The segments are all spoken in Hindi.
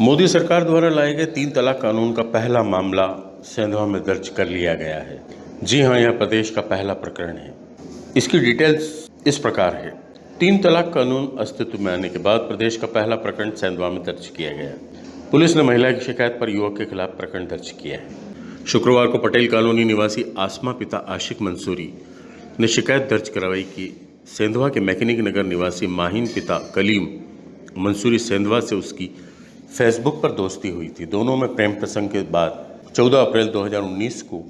मोदी सरकार द्वारा लाए गए तीन तलाक कानून का पहला मामला सेंधवा में दर्ज कर लिया गया है। जी हाँ यह प्रदेश का पहला प्रकरण है। इसकी डिटेल्स इस प्रकार है। तीन तलाक कानून अस्तित्व में आने के बाद प्रदेश का पहला प्रकरण सेंधवा में दर्ज किया गया। पुलिस ने महिला की शिकायत पर युवक के खिलाफ प्रकरण दर्ज किया है। शुक्रवार को पटेल कॉलोनी निवासी आसमा पिता आशिक मंसूरी ने शिकायत दर्ज करवाई कि सेंधवा के मैकेनिक नगर निवासी माहिन पिता कलीम मंसूरी सेंधवा से उसकी फेसबुक पर दोस्ती हुई थी। दोनों में प्रेम प्रसंग के बाद 14 अप्रैल 2019 को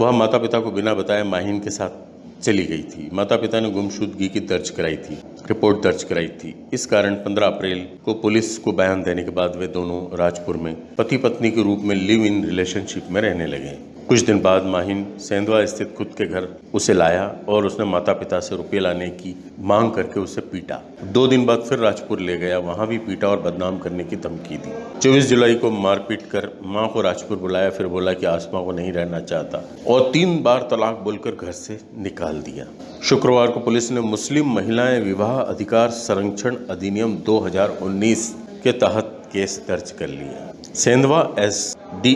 वह माता पिता को बिना बताए माहिन के साथ चली गई थी। माता पिता ने गुमशुदगी की दर्ज कराई थी, रिपोर्ट दर्ज कराई थी। इस कारण 15 अप्रैल को पुलिस को बयान देने के बाद वे दोनों राजपुर में पति पत्नी के रूप में लिव इन रिलेशनशिप में रहने लगे। कुछ दिन बाद माहिन सेंधवा स्थित खुद के घर उसे लाया और उसने माता पिता से रुपये लाने की मांग करके उसे पीटा। दो दिन बाद फिर राजपुर ले गया, वहाँ भी पीटा और बदनाम करने की धमकी दी। 24 जुलाई को मारपीट कर माँ को राजपुर बुलाया, फिर बोला कि आसमा को नहीं रहना चाहता और तीन बार तलाक बोलकर घर से निकाल दिया। शुक्रवार को पुलिस ने मुस्लिम महिलाएँ विवाह अधिकार संरक्षण अधिनियम 2019 के तहत केस दर्ज कर लिया। Sendhwa S D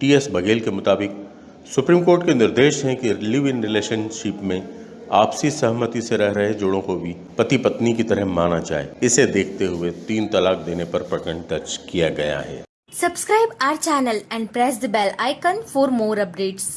T S Baghel के मुताबिक सुप्रीम कोर्ट के निर्देश हैं कि लिव इन रिलेशनशिप में आपसी सहमति से रह रहे जोड़ों को भी पति पत्नी की तरह माना जाए इसे देखते हुए तीन तलाक देने पर प्रकरण दर्ज किया गया है subscribe our channel and press the bell icon for more updates.